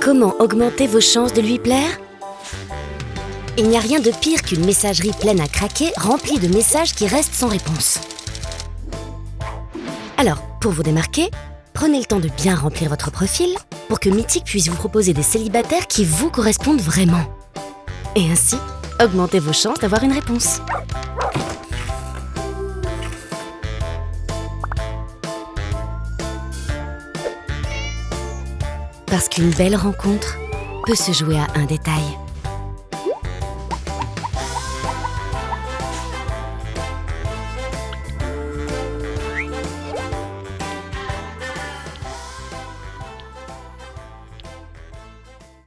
Comment augmenter vos chances de lui plaire? Il n'y a rien de pire qu'une messagerie pleine à craquer, remplie de messages qui restent sans réponse. Alors, pour vous démarquer, prenez le temps de bien remplir votre profil pour que Mythique puisse vous proposer des célibataires qui vous correspondent vraiment. Et ainsi, augmentez vos chances d'avoir une réponse. Parce qu'une belle rencontre peut se jouer à un détail.